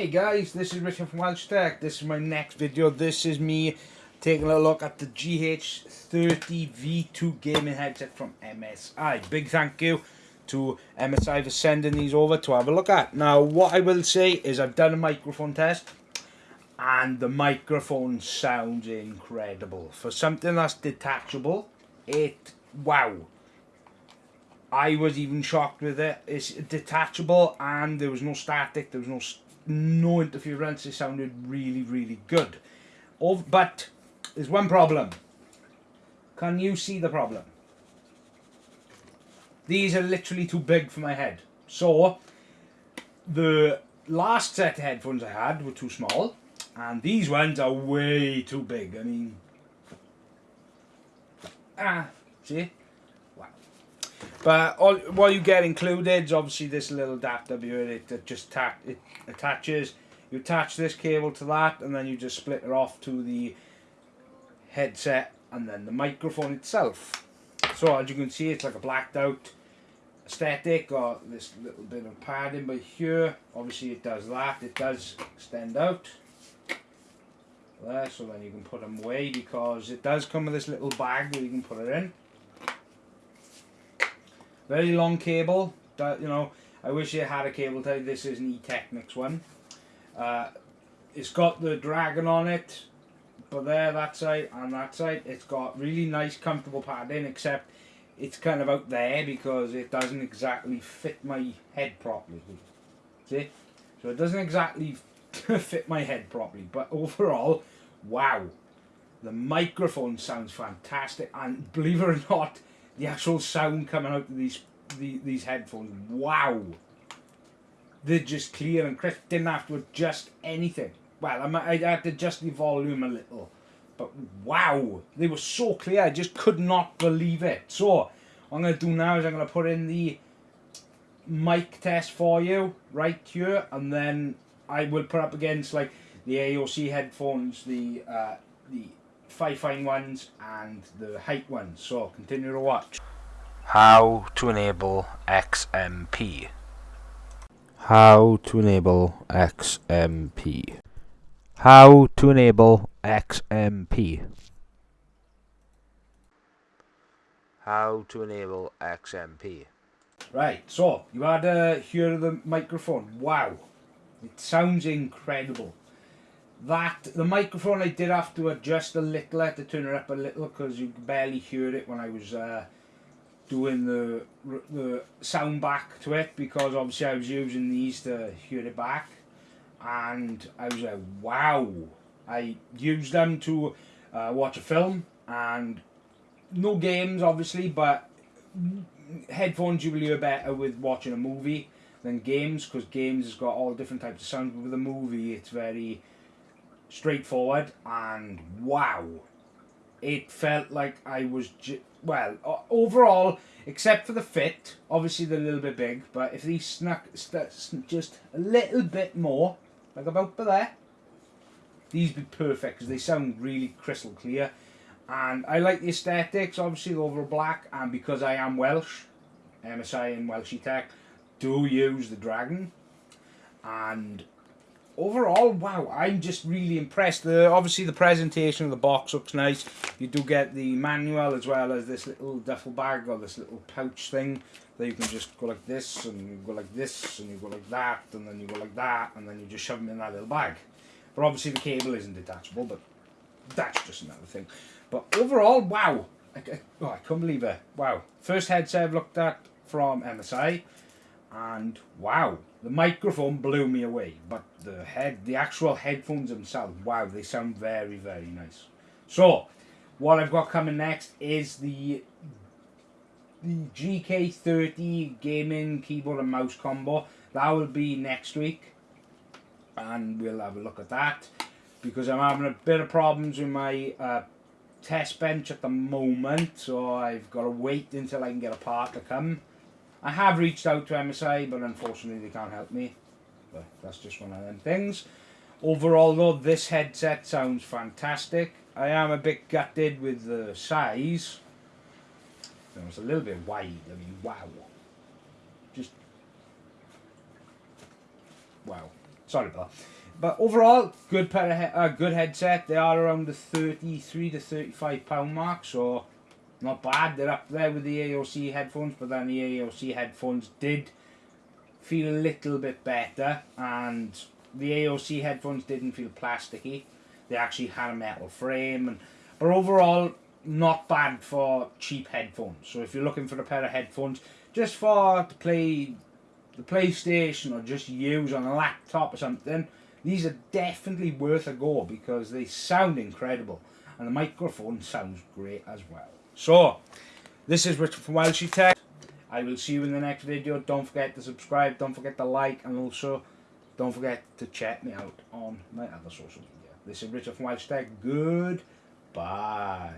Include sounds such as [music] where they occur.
Hey guys, this is Richard from Welsh Tech. This is my next video. This is me taking a look at the GH30 V2 gaming headset from MSI. Big thank you to MSI for sending these over to have a look at. Now, what I will say is I've done a microphone test and the microphone sounds incredible. For something that's detachable, it, wow. I was even shocked with it. It's detachable and there was no static, there was no no interference. It sounded really, really good. Oh, but there's one problem. Can you see the problem? These are literally too big for my head. So, the last set of headphones I had were too small. And these ones are way too big. I mean... Ah, see? But all what you get included is obviously this little adapter here. It, just it attaches. You attach this cable to that, and then you just split it off to the headset and then the microphone itself. So as you can see, it's like a blacked out aesthetic got this little bit of padding but here obviously it does that it does extend out there so then you can put them away because it does come with this little bag that you can put it in very long cable that you know I wish it had a cable tie this is an E-Technics one uh, it's got the dragon on it but there that side and that side it's got really nice comfortable padding except it's kind of out there because it doesn't exactly fit my head properly. See? So it doesn't exactly [laughs] fit my head properly. But overall, wow. The microphone sounds fantastic. And believe it or not, the actual sound coming out of these the, these headphones, wow. They're just clear and crisp. Didn't have to adjust anything. Well, I had to adjust the volume a little but wow, they were so clear. I just could not believe it. So, I'm going to do now is I'm going to put in the mic test for you right here. And then I will put up against like the AOC headphones, the uh, the Fifine ones and the height ones. So, continue to watch. How to enable XMP. How to enable XMP. How to enable XMP. How to enable XMP. Right, so you had uh, to hear the microphone. Wow, it sounds incredible. That the microphone I did have to adjust a little, had to turn it up a little because you could barely hear it when I was uh, doing the the sound back to it because obviously I was using these to hear it back and I was like, wow. I used them to uh, watch a film and no games obviously, but headphones you will hear better with watching a movie than games because games has got all different types of sounds. But with a movie, it's very straightforward and wow, it felt like I was well overall, except for the fit. Obviously, they're a little bit big, but if these snuck just a little bit more like about there. These be perfect because they sound really crystal clear. And I like the aesthetics, obviously over black, and because I am Welsh, MSI and Welshy Tech do use the Dragon. And overall, wow, I'm just really impressed. The Obviously the presentation of the box looks nice. You do get the manual as well as this little duffel bag or this little pouch thing that you can just go like this and you go like this and you go like that and then you go like that and then you just shove them in that little bag. But obviously the cable isn't detachable, but that's just another thing. But overall, wow. I, oh, I can't believe it. Wow. First headset I've looked at from MSI and wow, the microphone blew me away. But the head, the actual headphones themselves, wow, they sound very, very nice. So, what I've got coming next is the the GK30 gaming keyboard and mouse combo. That will be next week. And we'll have a look at that. Because I'm having a bit of problems with my uh, test bench at the moment. So I've got to wait until I can get a part to come. I have reached out to MSI, but unfortunately they can't help me. But that's just one of them things. Overall though, this headset sounds fantastic. I am a bit gutted with the size it was a little bit wide. I mean, wow. Just wow. Sorry about that. But overall, good pair of he- uh, good headset. They are around the thirty-three to thirty-five pound mark, so not bad. They're up there with the AOC headphones, but then the AOC headphones did feel a little bit better, and the AOC headphones didn't feel plasticky. They actually had a metal frame, and but overall, not bad for cheap headphones. So if you're looking for a pair of headphones just for to play the PlayStation or just use on a laptop or something, these are definitely worth a go because they sound incredible and the microphone sounds great as well. So, this is Richard from Welshie Tech. I will see you in the next video. Don't forget to subscribe, don't forget to like, and also don't forget to check me out on my other social media. This is Richard from Welsh Tech. Goodbye.